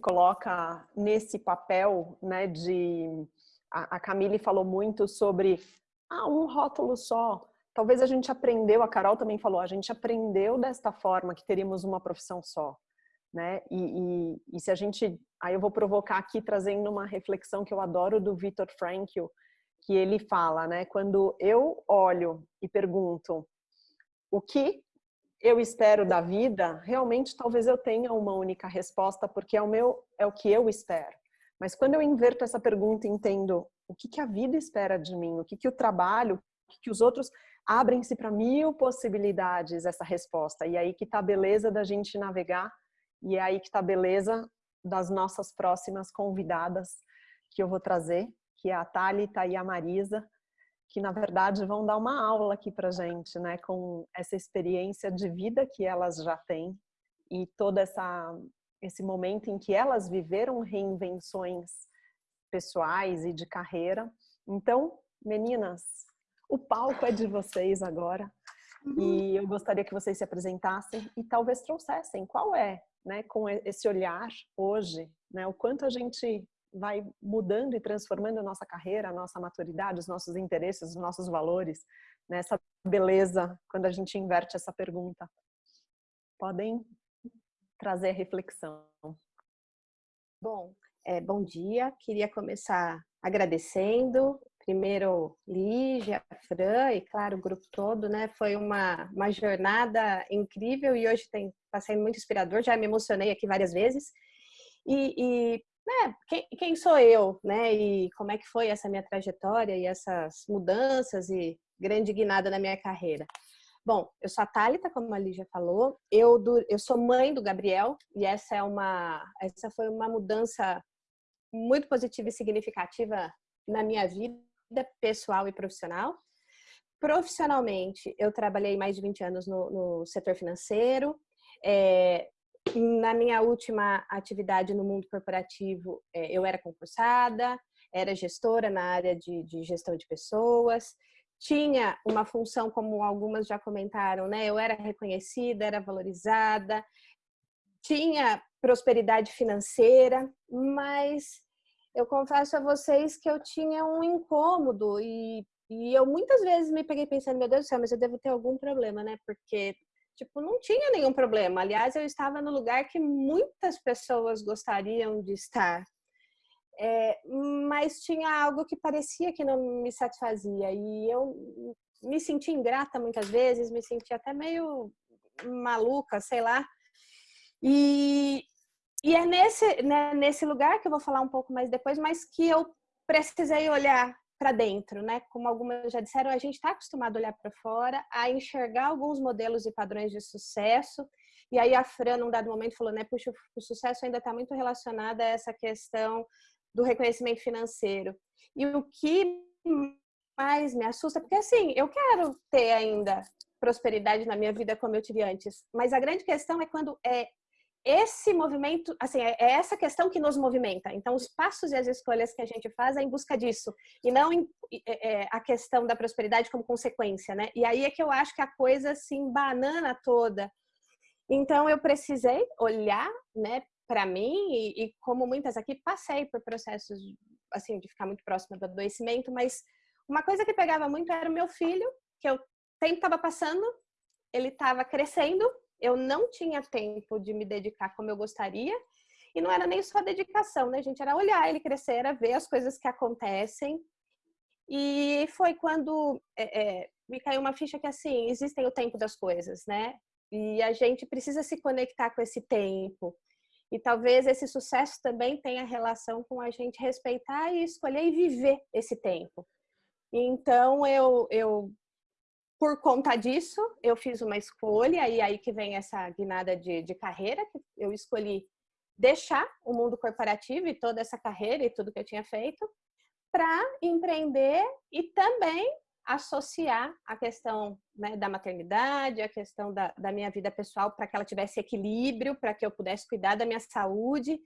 coloca nesse papel, né, de... A, a Camille falou muito sobre ah, um rótulo só. Talvez a gente aprendeu, a Carol também falou, a gente aprendeu desta forma que teríamos uma profissão só, né? E, e, e se a gente, aí eu vou provocar aqui trazendo uma reflexão que eu adoro do Viktor Frankl, que ele fala, né? Quando eu olho e pergunto o que eu espero da vida, realmente talvez eu tenha uma única resposta, porque é o meu, é o que eu espero. Mas quando eu inverto essa pergunta e entendo o que, que a vida espera de mim, o que, que o trabalho, o que, que os outros abrem-se para mil possibilidades essa resposta. E aí que está a beleza da gente navegar e é aí que está a beleza das nossas próximas convidadas que eu vou trazer, que é a Thalita e a Marisa, que na verdade vão dar uma aula aqui para gente, né, com essa experiência de vida que elas já têm e todo essa esse momento em que elas viveram reinvenções pessoais e de carreira. Então, meninas, o palco é de vocês agora. Uhum. E eu gostaria que vocês se apresentassem e talvez trouxessem qual é, né, com esse olhar hoje, né, o quanto a gente vai mudando e transformando a nossa carreira, a nossa maturidade, os nossos interesses, os nossos valores, né? beleza quando a gente inverte essa pergunta. Podem trazer reflexão. Bom, é, bom dia. Queria começar agradecendo, primeiro Lígia, Fran e, claro, o grupo todo, né? Foi uma, uma jornada incrível e hoje está sendo muito inspirador. Já me emocionei aqui várias vezes. E, e né, quem, quem, sou eu, né? E como é que foi essa minha trajetória e essas mudanças e grande guinada na minha carreira. Bom, eu sou a Thalita, como a Lígia falou. Eu, do, eu sou mãe do Gabriel e essa é uma, essa foi uma mudança muito positiva e significativa na minha vida pessoal e profissional. Profissionalmente, eu trabalhei mais de 20 anos no, no setor financeiro. É, na minha última atividade no mundo corporativo, é, eu era concursada, era gestora na área de, de, gestão de pessoas, tinha uma função, como algumas já comentaram, né? Eu era reconhecida, era valorizada, tinha prosperidade financeira, mas eu confesso a vocês que eu tinha um incômodo e, e eu muitas vezes me peguei pensando, meu Deus do céu, mas eu devo ter algum problema, né? Porque tipo, não tinha nenhum problema. Aliás, eu estava no lugar que muitas pessoas gostariam de estar. É, mas tinha algo que parecia que não me satisfazia e eu me senti ingrata muitas vezes, me senti até meio maluca, sei lá. E, e é nesse, né, nesse lugar que eu vou falar um pouco mais depois, mas que eu precisei olhar para dentro, né? Como algumas já disseram, a gente está acostumado a olhar para fora, a enxergar alguns modelos e padrões de sucesso. E aí a Fran, num dado momento, falou, né? Puxa, o sucesso ainda está muito relacionado a essa questão do reconhecimento financeiro. E o que mais me assusta, porque assim, eu quero ter ainda prosperidade na minha vida como eu tive antes, mas a grande questão é quando é esse movimento, assim, é, é essa questão que nos movimenta. Então, os passos e as escolhas que a gente faz é em busca disso, e não em, é, é, a questão da prosperidade como consequência, né? E aí é que eu acho que a coisa se embanana toda. Então, eu precisei olhar, né, para mim, e, e, como muitas aqui, passei por processos, assim, de ficar muito próxima do adoecimento, mas uma coisa que pegava muito era o meu filho, que eu tempo estava passando, ele estava crescendo, eu não tinha tempo de me dedicar como eu gostaria. E não era nem só dedicação, né, gente? Era olhar ele crescer, era ver as coisas que acontecem. E foi quando é, é, me caiu uma ficha que, assim, existem o tempo das coisas, né? E a gente precisa se conectar com esse tempo. E talvez esse sucesso também tenha relação com a gente respeitar e escolher e viver esse tempo. Então, eu, eu por conta disso, eu fiz uma escolha, e aí que vem essa guinada de, de carreira, que eu escolhi deixar o mundo corporativo e toda essa carreira e tudo que eu tinha feito para empreender e também associar a questão né, da maternidade, a questão da, da minha vida pessoal para que ela tivesse equilíbrio, para que eu pudesse cuidar da minha saúde.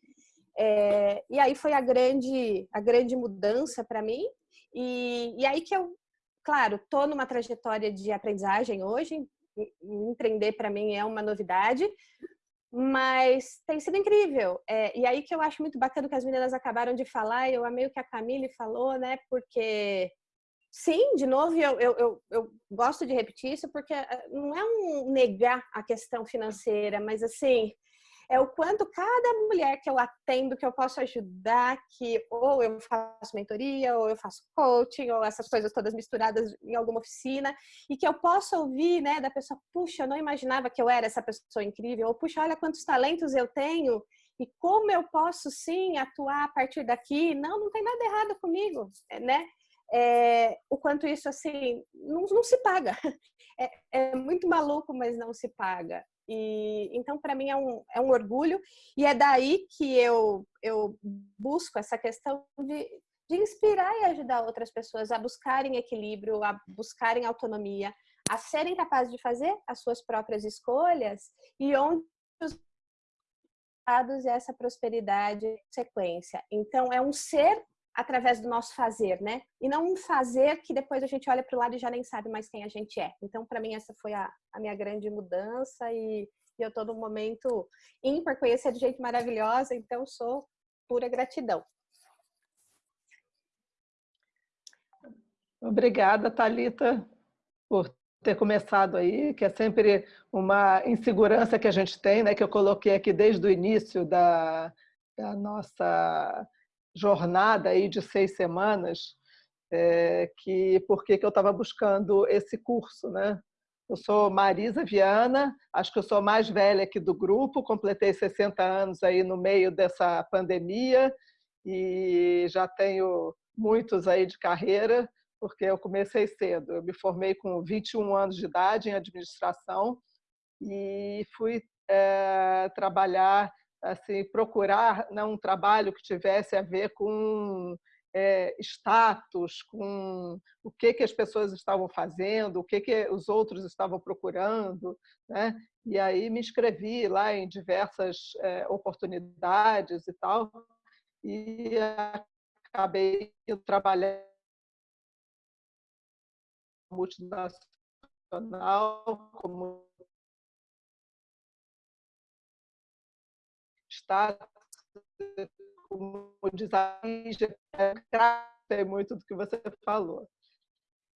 É, e aí foi a grande, a grande mudança para mim. E, e aí que eu claro, estou numa trajetória de aprendizagem hoje, empreender para mim é uma novidade, mas tem sido incrível. É, e aí que eu acho muito bacana que as meninas acabaram de falar, eu amei o que a Camille falou, né? Porque, sim, de novo, eu, eu, eu, eu gosto de repetir isso, porque eh, não é um negar a questão financeira, mas assim, é o quanto cada mulher que eu atendo, que eu posso ajudar, que ou eu faço mentoria, ou eu faço coaching, ou essas coisas todas misturadas em alguma oficina, e que eu posso ouvir, né, da pessoa, puxa, eu não imaginava que eu era essa pessoa incrível, ou puxa, olha quantos talentos eu tenho, e como eu posso sim atuar a partir daqui, não, não tem nada errado comigo, né? É, o quanto isso assim não, não se paga. É, é, muito maluco, mas não se paga. E, então, para mim, é um, é um orgulho. E é daí que eu, eu busco essa questão de, de inspirar e ajudar outras pessoas a buscarem equilíbrio, a buscarem autonomia, a serem capazes de fazer as suas próprias escolhas e onde os dados essa prosperidade sequência. Então, é um ser através do nosso fazer, né? E não um fazer que depois a gente olha para o lado e já nem sabe mais quem a gente é. Então, para mim, essa foi a, a minha grande mudança e, e eu estou num momento ímpar, conhecer de gente maravilhosa, então sou pura gratidão. Obrigada, Talita, por ter começado aí, que é sempre uma insegurança que a gente tem, né, que eu coloquei aqui desde o início da, da nossa jornada aí de seis semanas, é, que por que eu estava buscando esse curso, né? Eu sou Marisa Viana, acho que eu sou mais velha aqui do grupo, completei 60 anos aí no meio dessa pandemia e já tenho muitos aí de carreira, porque eu comecei cedo. Eu me formei com 21 anos de idade em administração e fui é, trabalhar assim, procurar né, um trabalho que tivesse a ver com é, status, com o que, que as pessoas estavam fazendo, o que, que os outros estavam procurando. Né? E aí me inscrevi lá em diversas é, oportunidades e tal, e acabei trabalhando multinacional como status, como desafio, é muito do que você falou.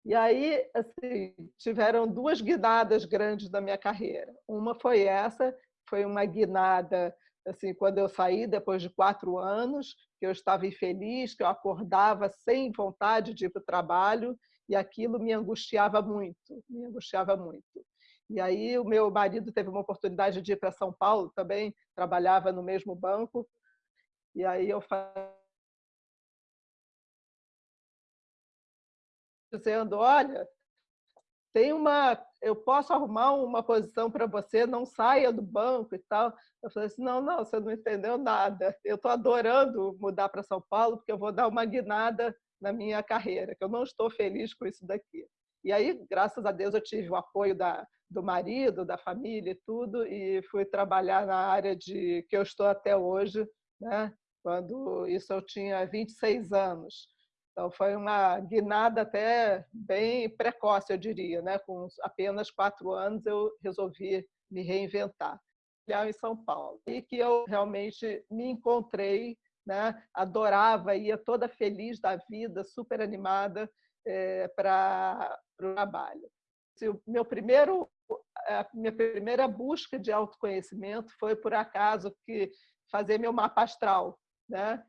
E aí, assim, tiveram duas guinadas grandes da minha carreira. Uma foi essa, foi uma guinada, assim, quando eu saí, depois de quatro anos, que eu estava infeliz, que eu acordava sem vontade de ir para o trabalho, e aquilo me angustiava muito, me angustiava muito. E aí o meu marido teve uma oportunidade de ir para São Paulo também, trabalhava no mesmo banco. E aí eu falei dizendo, olha, tem uma, eu posso arrumar uma posição para você, não saia do banco e tal. Eu falei assim, não, não, você não entendeu nada. Eu estou adorando mudar para São Paulo porque eu vou dar uma guinada na minha carreira, que eu não estou feliz com isso daqui. E aí, graças a Deus, eu tive o apoio da, do marido, da família e tudo, e fui trabalhar na área de que eu estou até hoje, né? quando isso eu tinha 26 anos. Então, foi uma guinada até bem precoce, eu diria. Né? Com apenas quatro anos, eu resolvi me reinventar. Em São Paulo. E que eu realmente me encontrei, né? adorava, ia toda feliz da vida, super animada é, para o trabalho. O meu primeiro a minha primeira busca de autoconhecimento foi, por acaso, que fazer meu mapa astral. Né?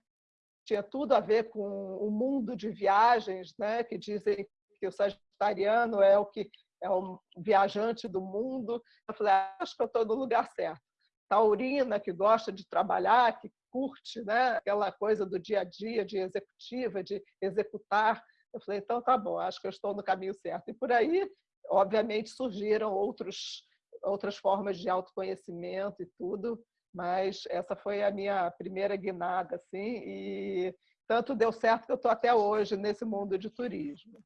Tinha tudo a ver com o mundo de viagens, né? que dizem que o sagitariano é o que é o viajante do mundo. Eu falei, ah, acho que eu estou no lugar certo. Taurina, que gosta de trabalhar, que curte né? aquela coisa do dia a dia, de executiva, de executar. Eu falei, então tá bom, acho que eu estou no caminho certo. E por aí Obviamente surgiram outros, outras formas de autoconhecimento e tudo, mas essa foi a minha primeira guinada, assim, e tanto deu certo que eu estou até hoje nesse mundo de turismo.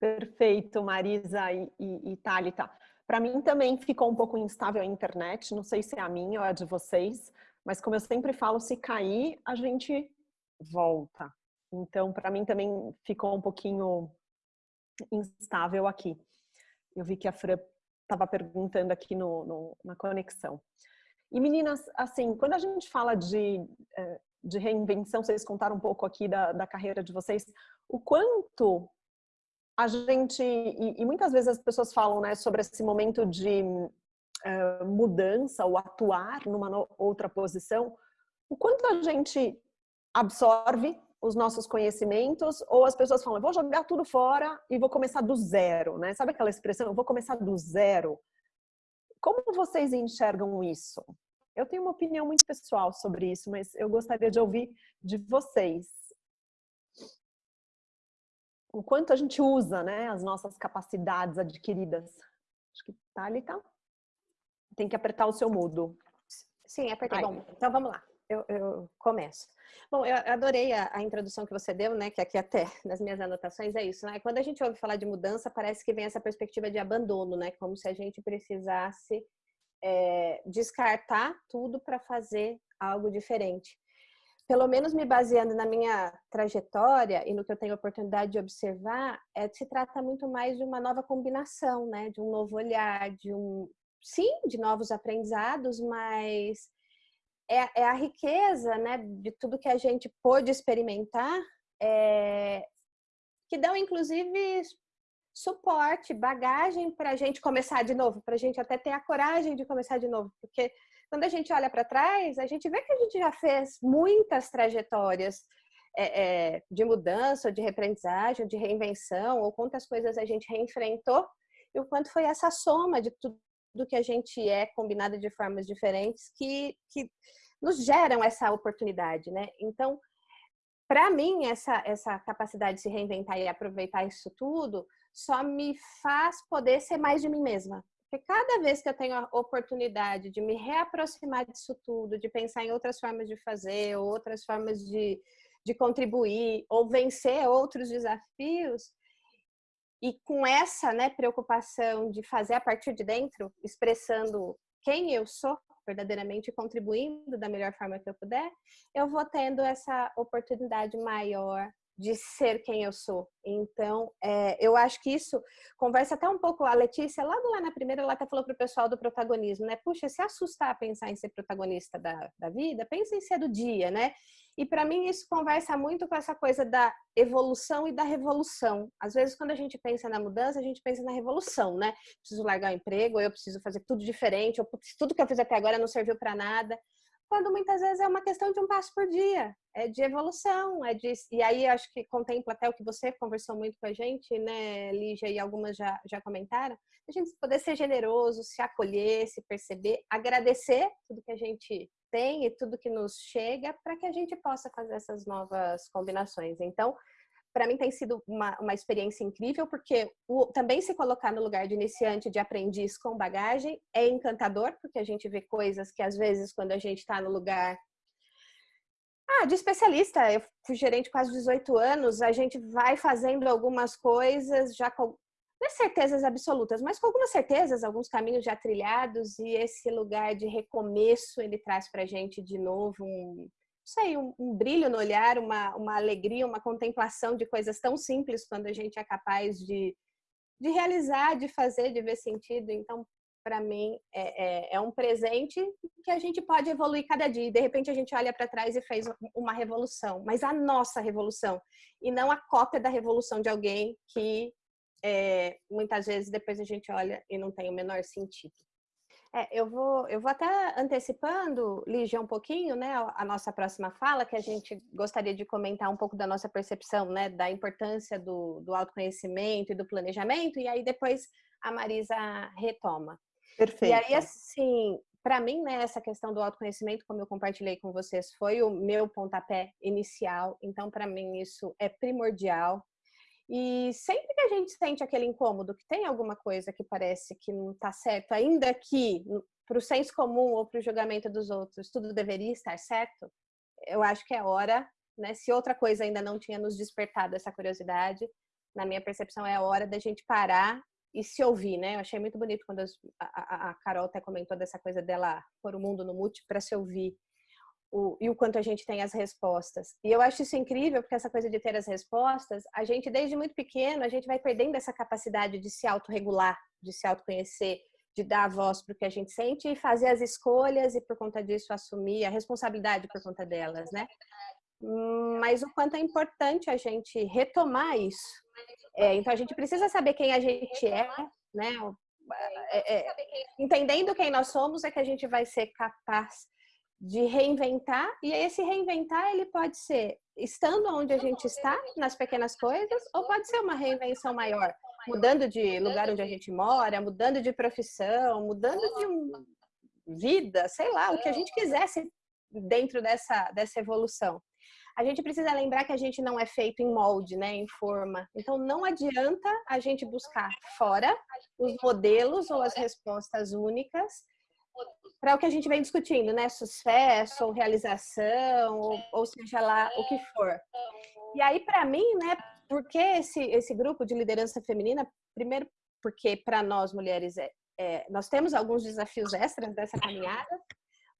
Perfeito, Marisa e, e, e Thalita. Para mim também ficou um pouco instável a internet, não sei se é a minha ou a de vocês, mas como eu sempre falo, se cair, a gente volta. Então, para mim também ficou um pouquinho instável aqui. Eu vi que a Fran estava perguntando aqui no, no, na conexão. E meninas, assim, quando a gente fala de, é, de reinvenção, vocês contaram um pouco aqui da, da carreira de vocês, o quanto a gente, e, e muitas vezes as pessoas falam né, sobre esse momento de uh, mudança ou atuar numa outra posição, o quanto a gente absorve os nossos conhecimentos ou as pessoas falam, vou jogar tudo fora e vou começar do zero, né? Sabe aquela expressão, eu vou começar do zero? Como vocês enxergam isso? Eu tenho uma opinião muito pessoal sobre isso, mas eu gostaria de ouvir de vocês. O quanto a gente usa né, as nossas capacidades adquiridas. Acho que Thalita tem que apertar o seu mudo. Sim, apertei. Bom, então vamos lá. Eu, eu começo. Bom, eu adorei a, a, introdução que você deu, né? Que aqui até nas minhas anotações é isso, né? Quando a gente ouve falar de mudança, parece que vem essa perspectiva de abandono, né? Como se a gente precisasse é, descartar tudo para fazer algo diferente. Pelo menos me baseando na minha trajetória e no que eu tenho oportunidade de observar, é, se trata muito mais de uma nova combinação, né? De um novo olhar, de um sim, de novos aprendizados, mas é, é, a riqueza né, de tudo que a gente pôde experimentar, é, que dão inclusive suporte, bagagem para a gente começar de novo, para a gente até ter a coragem de começar de novo, porque quando a gente olha para trás, a gente vê que a gente já fez muitas trajetórias é, é, de mudança, de reaprendizagem, de reinvenção, ou quantas coisas a gente reenfrentou, e o quanto foi essa soma de tudo do que a gente é, combinada de formas diferentes, que, que nos geram essa oportunidade, né? Então, para mim, essa, essa capacidade de se reinventar e aproveitar isso tudo só me faz poder ser mais de mim mesma. Porque cada vez que eu tenho a oportunidade de me reaproximar disso tudo, de pensar em outras formas de fazer, outras formas de, de contribuir, ou vencer outros desafios, e com essa né, preocupação de fazer a partir de dentro, expressando quem eu sou, verdadeiramente contribuindo da melhor forma que eu puder, eu vou tendo essa oportunidade maior de ser quem eu sou. Então, é, eu acho que isso conversa até um pouco a Letícia, logo lá na primeira, ela até falou para o pessoal do protagonismo, né? Puxa, se assustar pensar em ser protagonista da, da vida, pensa em ser do dia, né? E para mim isso conversa muito com essa coisa da evolução e da revolução. Às vezes quando a gente pensa na mudança, a gente pensa na revolução, né? Preciso largar o emprego, eu preciso fazer tudo diferente, ou tudo que eu fiz até agora não serviu para nada. Quando muitas vezes é uma questão de um passo por dia, é de evolução, é de e aí acho que contempla até o que você conversou muito com a gente, né, Lígia, e algumas já já comentaram, a gente poder ser generoso, se acolher, se perceber, agradecer tudo que a gente tem e tudo que nos chega para que a gente possa fazer essas novas combinações. Então, para mim tem sido uma, uma experiência incrível, porque o, também se colocar no lugar de iniciante, de aprendiz com bagagem, é encantador, porque a gente vê coisas que às vezes quando a gente está no lugar ah, de especialista, eu fui gerente quase 18 anos, a gente vai fazendo algumas coisas já com não é certezas absolutas, mas com algumas certezas, alguns caminhos já trilhados e esse lugar de recomeço ele traz para a gente de novo um, sei, um, um, brilho no olhar, uma, uma alegria, uma contemplação de coisas tão simples quando a gente é capaz de, de realizar, de fazer, de ver sentido. Então, para mim, é, é, é, um presente que a gente pode evoluir cada dia. De repente, a gente olha para trás e fez uma revolução, mas a nossa revolução, e não a cópia da revolução de alguém que é, muitas vezes depois a gente olha e não tem o menor sentido. É, eu, vou, eu vou até antecipando, Lígia, um pouquinho, né, a nossa próxima fala, que a gente gostaria de comentar um pouco da nossa percepção, né, da importância do, do autoconhecimento e do planejamento, e aí depois a Marisa retoma. Perfeito. E aí, assim, para mim, né, essa questão do autoconhecimento, como eu compartilhei com vocês, foi o meu pontapé inicial, então, para mim, isso é primordial. E sempre que a gente sente aquele incômodo, que tem alguma coisa que parece que não está certo, ainda que para o senso comum ou para o julgamento dos outros, tudo deveria estar certo, eu acho que é hora, né? Se outra coisa ainda não tinha nos despertado essa curiosidade, na minha percepção é a hora da gente parar e se ouvir, né? Eu achei muito bonito quando a, a, Carol até comentou dessa coisa dela pôr o mundo no mute para se ouvir o, e o quanto a gente tem as respostas. E eu acho isso incrível, porque essa coisa de ter as respostas, a gente, desde muito pequeno, a gente vai perdendo essa capacidade de se autorregular, de se autoconhecer, de dar voz para o que a gente sente e fazer as escolhas e por conta disso assumir a responsabilidade por conta delas, né? Mas o quanto é importante a gente retomar isso. É, então a gente precisa saber quem a gente é, né? É, é, entendendo quem nós somos é que a gente vai ser capaz de reinventar e esse reinventar ele pode ser estando onde a gente está nas pequenas coisas ou pode ser uma reinvenção maior mudando de lugar onde a gente mora mudando de profissão mudando de um, vida sei lá o que a gente quisesse dentro dessa dessa evolução a gente precisa lembrar que a gente não é feito em molde, né, em forma. Então não adianta a gente buscar fora os modelos ou as respostas únicas para o que a gente vem discutindo, né? Sucesso ou realização, ou, ou seja lá o que for. E aí, para mim, né? Por que esse, esse grupo de liderança feminina? Primeiro, porque para nós mulheres é, é, nós temos alguns desafios extras dessa caminhada,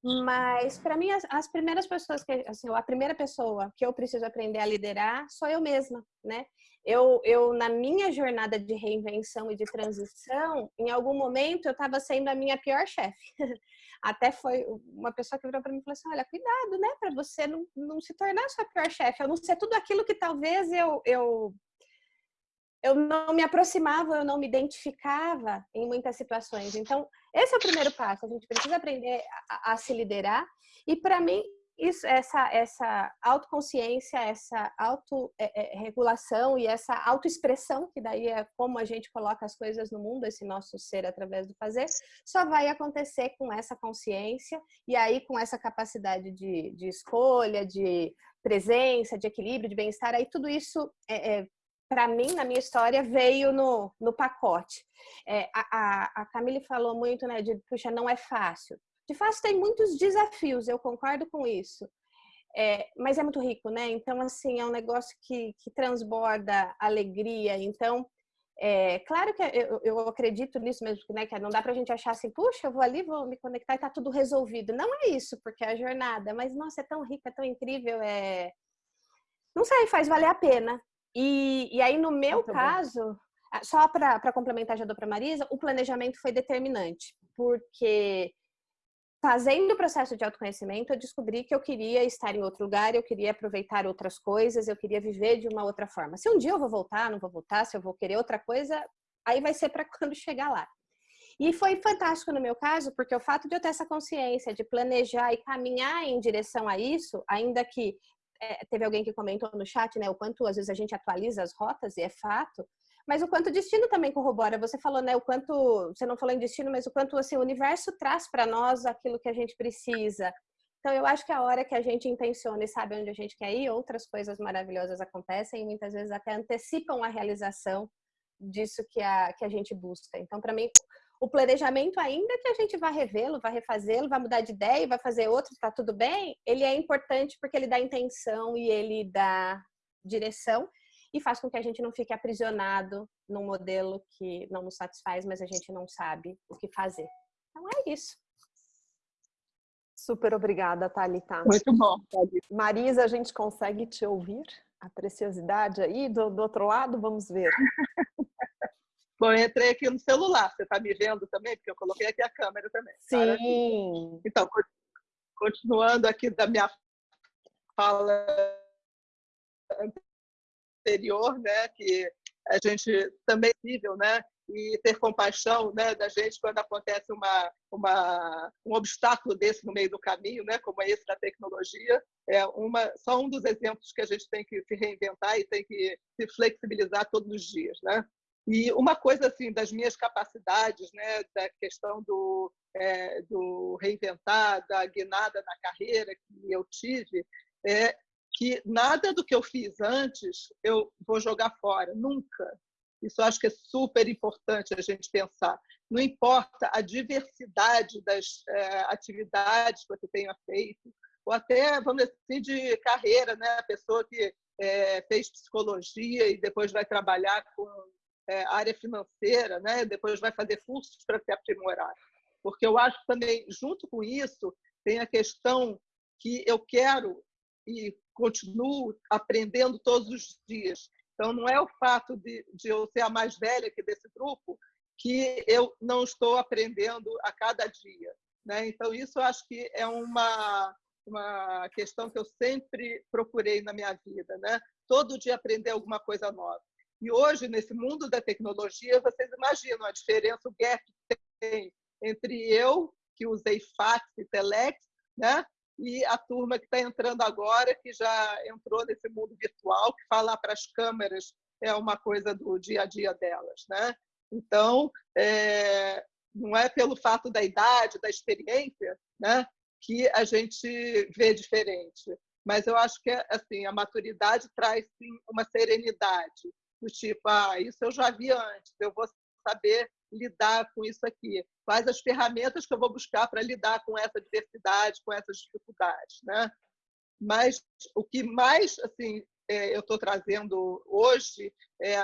mas para mim as, as, primeiras pessoas que assim, a primeira pessoa que eu preciso aprender a liderar sou eu mesma, né? Eu, eu na minha jornada de reinvenção e de transição, em algum momento eu estava sendo a minha pior chefe. Até foi uma pessoa que virou para mim e falou assim: olha, cuidado, né, para você não, não se tornar sua pior chefe, eu não ser tudo aquilo que talvez eu, eu eu não me aproximava, eu não me identificava em muitas situações. Então, esse é o primeiro passo. A gente precisa aprender a, a se liderar. E para mim, isso, essa, essa autoconsciência, essa autorregulação é, é, e essa autoexpressão, que daí é como a gente coloca as coisas no mundo, esse nosso ser através do fazer, só vai acontecer com essa consciência e aí com essa capacidade de, de escolha, de presença, de equilíbrio, de bem-estar, aí tudo isso é, é para mim, na minha história, veio no, no pacote. É, a, a, Camille falou muito, né, de, puxa, não é fácil. De fato, tem muitos desafios, eu concordo com isso. É, mas é muito rico, né? Então, assim, é um negócio que, que transborda alegria. Então, é, claro que eu, eu acredito nisso mesmo, né? Que não dá pra gente achar assim, puxa, eu vou ali, vou me conectar e tá tudo resolvido. Não é isso, porque é a jornada, mas nossa, é tão rica, é tão incrível, é. Não sei, faz valer a pena. E, e aí, no meu Muito caso, bom. só para complementar já dou para Marisa, o planejamento foi determinante, porque fazendo o processo de autoconhecimento, eu descobri que eu queria estar em outro lugar, eu queria aproveitar outras coisas, eu queria viver de uma outra forma. Se um dia eu vou voltar, não vou voltar, se eu vou querer outra coisa, aí vai ser para quando chegar lá. E foi fantástico no meu caso, porque o fato de eu ter essa consciência de planejar e caminhar em direção a isso, ainda que é, teve alguém que comentou no chat, né, o quanto às vezes a gente atualiza as rotas, e é fato, mas o quanto o destino também corrobora. Você falou, né, o quanto, você não falou em destino, mas o quanto assim, o universo traz para nós aquilo que a gente precisa. Então, eu acho que a hora que a gente intenciona e sabe onde a gente quer ir, outras coisas maravilhosas acontecem e muitas vezes até antecipam a realização disso que a, que a gente busca. Então, para mim, o planejamento, ainda que a gente vá revê-lo, vá refazê-lo, vai mudar de ideia e vai fazer outro, tá tudo bem, ele é importante porque ele dá intenção e ele dá direção e faz com que a gente não fique aprisionado num modelo que não nos satisfaz, mas a gente não sabe o que fazer. Então é isso. Super obrigada, Thalita. Muito bom, Thalita. Marisa, a gente consegue te ouvir? A preciosidade aí do, do outro lado, vamos ver. Bom, eu entrei aqui no celular. Você está me vendo também? Porque eu coloquei aqui a câmera também. Sim. Então, continuando aqui da minha fala anterior, né, que a gente também é possível, né, e ter compaixão, né, da gente quando acontece uma, uma um obstáculo desse no meio do caminho, né, como é esse da tecnologia, é uma só um dos exemplos que a gente tem que se reinventar e tem que se flexibilizar todos os dias, né? E uma coisa assim das minhas capacidades, né, da questão do, é, do reinventar, da guinada na carreira que eu tive, é que nada do que eu fiz antes eu vou jogar fora, nunca. Isso acho que é super importante a gente pensar. Não importa a diversidade das é, atividades que você tenha feito, ou até, vamos dizer assim, de carreira, né? A pessoa que é, fez psicologia e depois vai trabalhar com é, área financeira, né? depois vai fazer cursos para se aprimorar. Porque eu acho também, junto com isso, tem a questão que eu quero e continuo aprendendo todos os dias. Então, não é o fato de, de eu ser a mais velha aqui desse grupo que eu não estou aprendendo a cada dia. Né? Então, isso eu acho que é uma, uma questão que eu sempre procurei na minha vida. Né? Todo dia aprender alguma coisa nova. E hoje, nesse mundo da tecnologia, vocês imaginam a diferença, o gap que tem entre eu, que usei fax e telex, né? e a turma que está entrando agora, que já entrou nesse mundo virtual, que falar para as câmeras é uma coisa do dia a dia delas. Né? Então, é, não é pelo fato da idade, da experiência, né, que a gente vê diferente. Mas eu acho que assim a maturidade traz sim uma serenidade do tipo, ah, isso eu já vi antes, eu vou saber lidar com isso aqui. Quais as ferramentas que eu vou buscar para lidar com essa diversidade, com essas dificuldades, né? Mas o que mais assim é, eu estou trazendo hoje é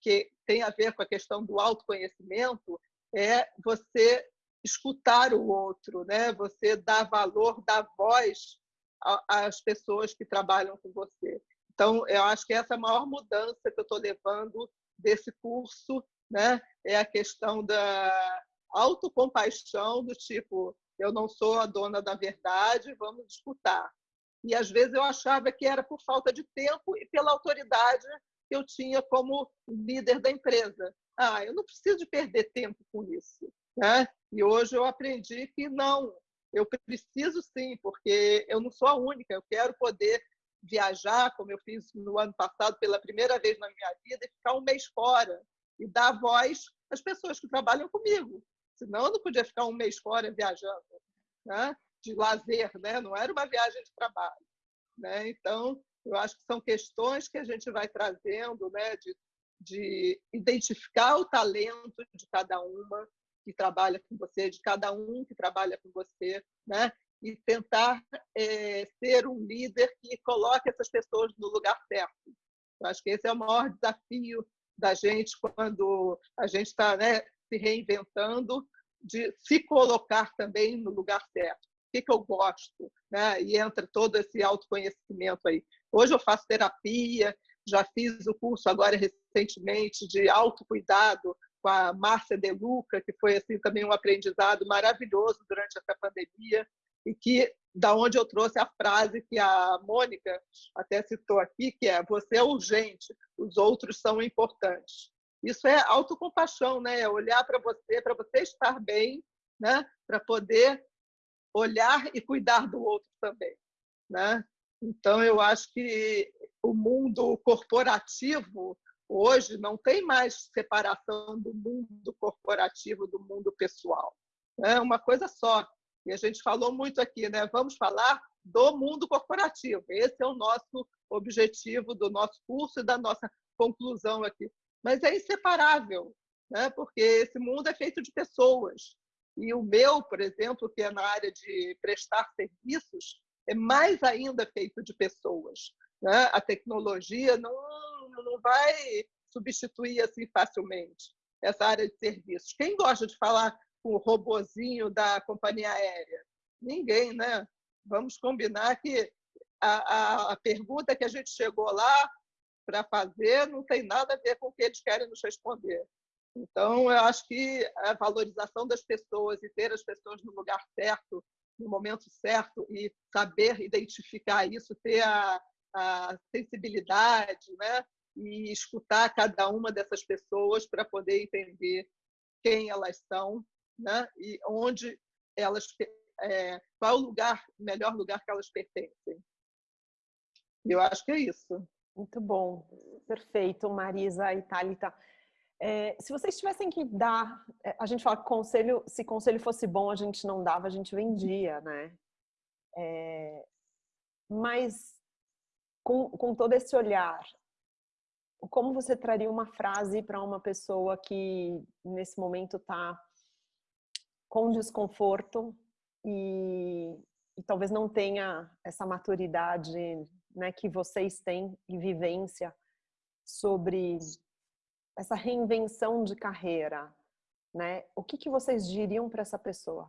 que tem a ver com a questão do autoconhecimento é você escutar o outro, né? Você dar valor, dar voz às pessoas que trabalham com você. Então, eu acho que essa é a maior mudança que eu estou levando desse curso, né? É a questão da autocompaixão, do tipo, eu não sou a dona da verdade, vamos disputar. E às vezes eu achava que era por falta de tempo e pela autoridade que eu tinha como líder da empresa. Ah, eu não preciso perder tempo com isso. Né? E hoje eu aprendi que não, eu preciso sim, porque eu não sou a única, eu quero poder viajar, como eu fiz no ano passado pela primeira vez na minha vida, e ficar um mês fora e dar voz às pessoas que trabalham comigo. Senão eu não podia ficar um mês fora viajando, né? de lazer, né? não era uma viagem de trabalho. Né? Então, eu acho que são questões que a gente vai trazendo, né? de, de identificar o talento de cada uma que trabalha com você, de cada um que trabalha com você, né? E tentar é, ser um líder que coloque essas pessoas no lugar certo. Eu acho que esse é o maior desafio da gente quando a gente está né, se reinventando, de se colocar também no lugar certo. O que, que eu gosto? Né? E entra todo esse autoconhecimento aí. Hoje eu faço terapia, já fiz o curso agora recentemente de autocuidado com a Márcia De Luca, que foi assim também um aprendizado maravilhoso durante essa pandemia e que da onde eu trouxe a frase que a Mônica até citou aqui, que é você é urgente, os outros são importantes. Isso é autocompaixão, né? É olhar para você, para você estar bem, né? Para poder olhar e cuidar do outro também, né? Então eu acho que o mundo corporativo hoje não tem mais separação do mundo corporativo do mundo pessoal. É uma coisa só. E a gente falou muito aqui, né? Vamos falar do mundo corporativo. Esse é o nosso objetivo do nosso curso e da nossa conclusão aqui. Mas é inseparável, né? porque esse mundo é feito de pessoas. E o meu, por exemplo, que é na área de prestar serviços, é mais ainda feito de pessoas. Né? A tecnologia não, não vai substituir assim facilmente essa área de serviços. Quem gosta de falar com o robozinho da companhia aérea? Ninguém, né? Vamos combinar que a, a, a pergunta que a gente chegou lá para fazer não tem nada a ver com o que eles querem nos responder. Então, eu acho que a valorização das pessoas e ter as pessoas no lugar certo, no momento certo, e saber identificar isso, ter a, a sensibilidade, né? e escutar cada uma dessas pessoas para poder entender quem elas são né? e onde elas é, qual o lugar melhor lugar que elas pertencem. Eu acho que é isso. Muito bom. Perfeito Marisa e Thalita. É, se vocês tivessem que dar é, a gente fala que conselho se conselho fosse bom a gente não dava a gente vendia né? É, mas com, com todo esse olhar como você traria uma frase para uma pessoa que nesse momento está com desconforto e, e, talvez não tenha essa maturidade né, que vocês têm e vivência sobre essa reinvenção de carreira, né? O que, que vocês diriam para essa pessoa?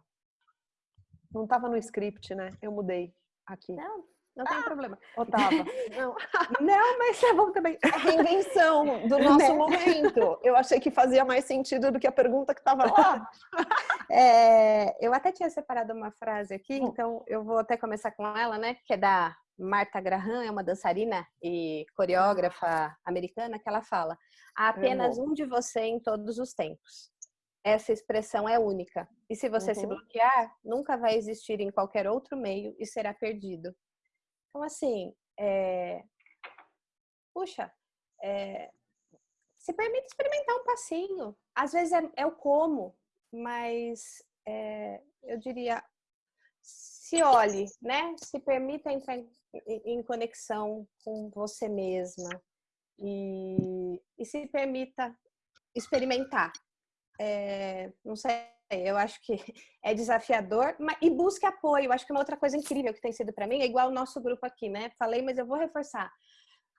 Não estava no script, né? Eu mudei aqui. Não, não tem ah, problema. Otava. Não. não, mas é bom também. A reinvenção do nosso né? momento. Eu achei que fazia mais sentido do que a pergunta que estava lá. É, eu até tinha separado uma frase aqui, hum. então eu vou até começar com ela, né? Que é da Marta Graham, é uma dançarina e coreógrafa americana, que ela fala: há apenas um de você em todos os tempos. Essa expressão é única. E se você uhum. se bloquear, nunca vai existir em qualquer outro meio e será perdido. Então, assim, é... puxa, é... se permite experimentar um passinho. Às vezes é, é o como, mas é... eu diria, se olhe, né? Se permita entrar em, em conexão com você mesma e, e se permita experimentar. Não sei, eu acho que é desafiador, mas, e busque apoio. Eu acho que uma outra coisa incrível que tem sido para mim é igual o nosso grupo aqui, né? Falei, mas eu vou reforçar.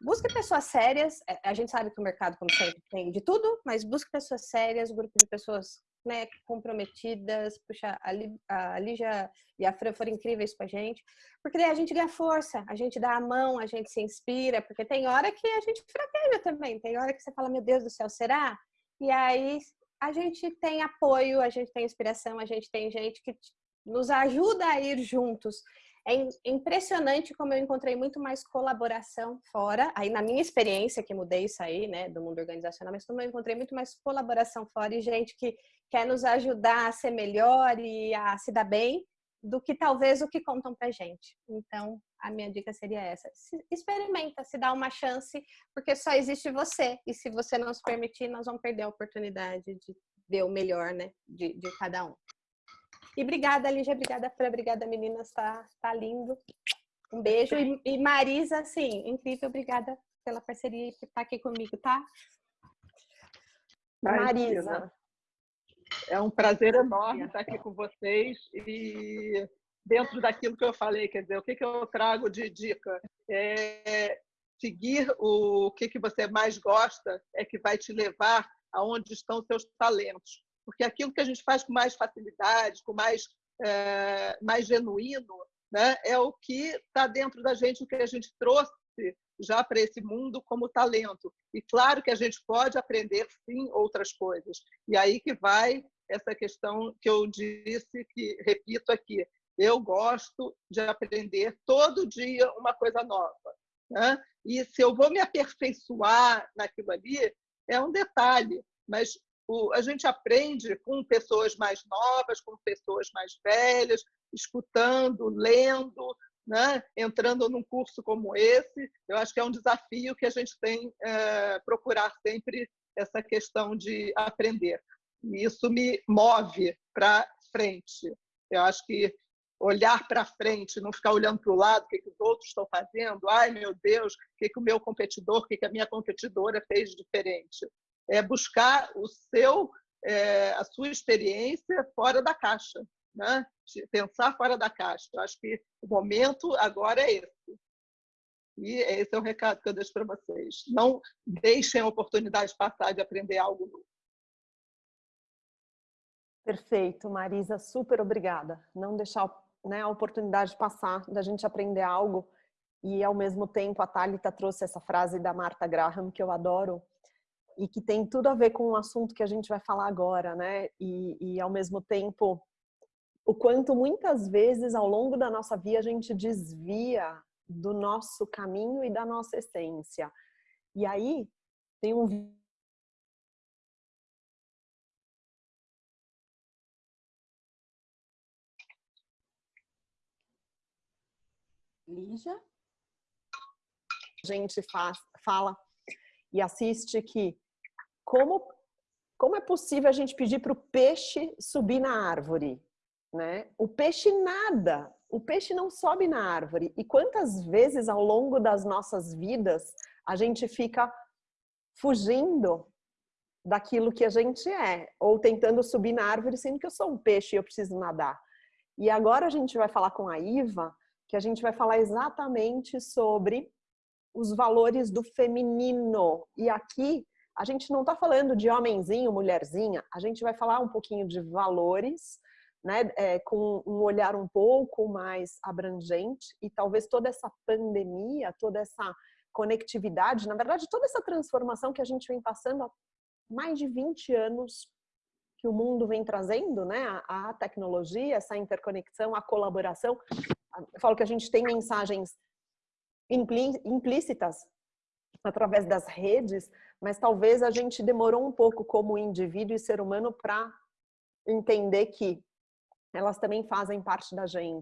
Busque pessoas sérias. É, a gente sabe que o mercado, como sempre, tem de tudo, mas busque pessoas sérias, grupo de pessoas né, comprometidas. Puxa, a Lígia e a Fran foram incríveis com a gente, porque daí a gente ganha força, a gente dá a mão, a gente se inspira, porque tem hora que a gente fraqueja também, tem hora que você fala, meu Deus do céu, será? E aí a gente tem apoio, a gente tem inspiração, a gente tem gente que nos ajuda a ir juntos. É impressionante como eu encontrei muito mais colaboração fora, aí na minha experiência que mudei isso aí, né, do mundo organizacional, mas como eu encontrei muito mais colaboração fora e gente que quer nos ajudar a ser melhor e a se dar bem, do que talvez o que contam pra gente. Então, a minha dica seria essa. Se, experimenta, se dá uma chance, porque só existe você. E se você não se permitir, nós vamos perder a oportunidade de ver o melhor, né, de, de cada um. E obrigada, Lígia, obrigada, Fran, obrigada, meninas, tá, tá lindo. Um beijo. E, e Marisa, sim, incrível, obrigada pela parceria e por estar aqui comigo, tá? Marisa. É um prazer enorme estar aqui com vocês e dentro daquilo que eu falei, quer dizer, o que, que eu trago de dica? É seguir o que, que você mais gosta é que vai te levar aonde estão seus talentos. Porque aquilo que a gente faz com mais facilidade, com mais, é, mais genuíno, né, é o que está dentro da gente, o que a gente trouxe já para esse mundo como talento. E claro que a gente pode aprender, sim, outras coisas. E aí que vai essa questão que eu disse, que repito aqui, eu gosto de aprender todo dia uma coisa nova. Né? E se eu vou me aperfeiçoar naquilo ali, é um detalhe, mas o, a gente aprende com pessoas mais novas, com pessoas mais velhas, escutando, lendo, né? entrando num curso como esse. Eu acho que é um desafio que a gente tem é, procurar sempre essa questão de aprender. Isso me move para frente. Eu acho que olhar para frente, não ficar olhando para o lado, o que, que os outros estão fazendo, ai meu Deus, o que, que o meu competidor, o que, que a minha competidora fez diferente. É buscar o seu, é, a sua experiência fora da caixa, né? pensar fora da caixa. Eu acho que o momento agora é esse. E esse é o recado que eu deixo para vocês. Não deixem a oportunidade passar de aprender algo novo. Perfeito, Marisa, super obrigada. Não deixar né, a oportunidade passar da gente aprender algo e ao mesmo tempo a Thalita trouxe essa frase da Martha Graham que eu adoro e que tem tudo a ver com o assunto que a gente vai falar agora, né? E, e ao mesmo tempo o quanto muitas vezes ao longo da nossa vida a gente desvia do nosso caminho e da nossa essência. E aí tem um Lígia? A gente faz, fala e assiste que como, como é possível a gente pedir para o peixe subir na árvore? Né? O peixe nada, o peixe não sobe na árvore. E quantas vezes ao longo das nossas vidas a gente fica fugindo daquilo que a gente é, ou tentando subir na árvore sendo que eu sou um peixe e eu preciso nadar. E agora a gente vai falar com a Iva que a gente vai falar exatamente sobre os valores do feminino. E aqui a gente não está falando de homenzinho, mulherzinha, a gente vai falar um pouquinho de valores, né, é, com um olhar um pouco mais abrangente e talvez toda essa pandemia, toda essa conectividade, na verdade toda essa transformação que a gente vem passando há mais de 20 anos que o mundo vem trazendo, né, a, tecnologia, essa interconexão, a colaboração. Eu falo que a gente tem mensagens implícitas através das redes, mas talvez a gente demorou um pouco como indivíduo e ser humano para entender que elas também fazem parte da gente.